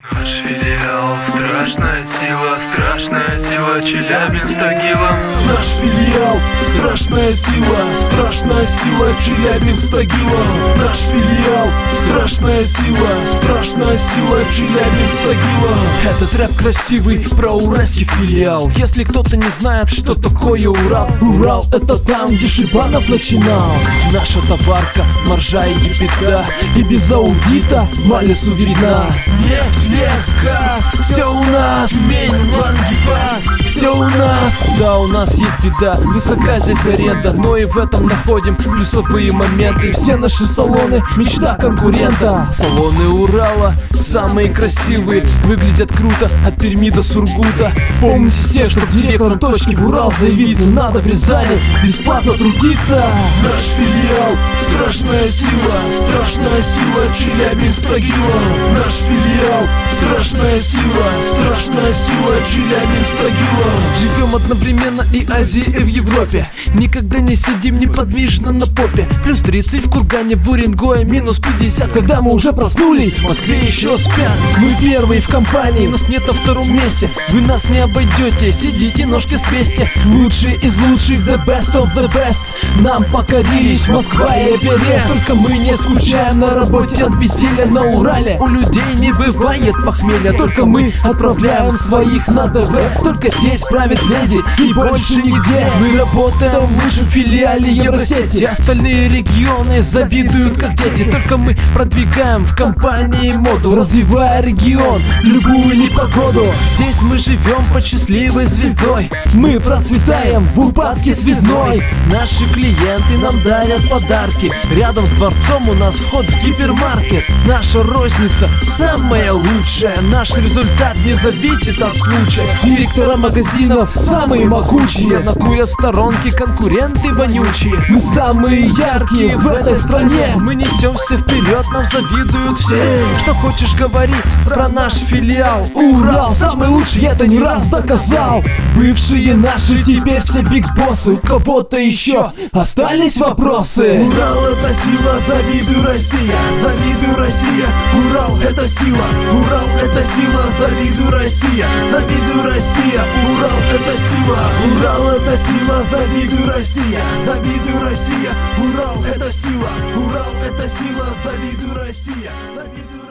Наш филиал, страшная сила, страшная сила, Челябинск Тагилом. Наш филиал, страшная сила, страшная сила, Челябинск Тагилом. Наш филиал, страшная сила, страшная сила, Челябинск Тагилом. Этот рэп красивый, про уральский филиал. Если кто-то не знает, что такое Урал, Урал это там, где Шибанов начинал. Наша товарка, маржа и беда, и без аудита Малису видна. Нефть, лес, газ, Да, у нас есть беда, высока здесь аренда, но и в этом находим плюсовые моменты. Все наши салоны, мечта конкурента. Салоны Урала, самые красивые, выглядят круто, от Перми до Сургута. Помните все, что директором точки в Урал заявиться надо в Рязани, бесплатно трудиться. Наш филиал, страшная сила, страшная сила, Челябинск Тагила. Наш филиал, страшная сила, страшная сила, Челябинск Тагила. Живем одновременно и Азии, и в Европе. Никогда не сидим неподвижно на попе. Плюс 30 в Кургане, в Уренгое, минус 50, когда мы уже проснулись. В Москве еще спят. Мы первые в компании, нас нет на втором месте. Вы нас не обойдете, сидите, ножки свесте. Лучшие из лучших, the best of the best. Нам покорились Москва и Эверест. Только мы не скучаем на работе от безделия на Урале. У людей не бывает похмелья, только мы отправляем своих на ТВ. Только здесь правит леди и больше нигде. Мы работаем в лучшем филиале Евросети. Остальные регионы завидуют как дети. Только мы продвигаем в компании моду, развивая регион, любую непогоду. Здесь мы живем под счастливой звездой. Мы процветаем в упадке связной. Наши клиенты нам дарят подарки. Рядом с дворцом у нас вход в гипермаркет. Наша розница самая лучшая. Наш результат не зависит от случая. Директора магазинов самые могучие. Накурят в сторонке конкуренты вонючие. Мы самые яркие в этой стране. Мы несемся вперед, нам завидуют все. Что хочешь говори про наш филиал. Урал самый лучший, я это не раз доказал. Бывшие наши теперь все бигбоссы. У кого-то еще остались вопросы. Урал это сила, завидуй Россия, завидуй Россия. Урал это сила, Урал это сила, завидуй Россия, завидуй Россия. Урал это сила, Урал это сила, завидуй Россия, завидуй Россия. Урал это сила, Урал это сила, завидуй Россия, завидуй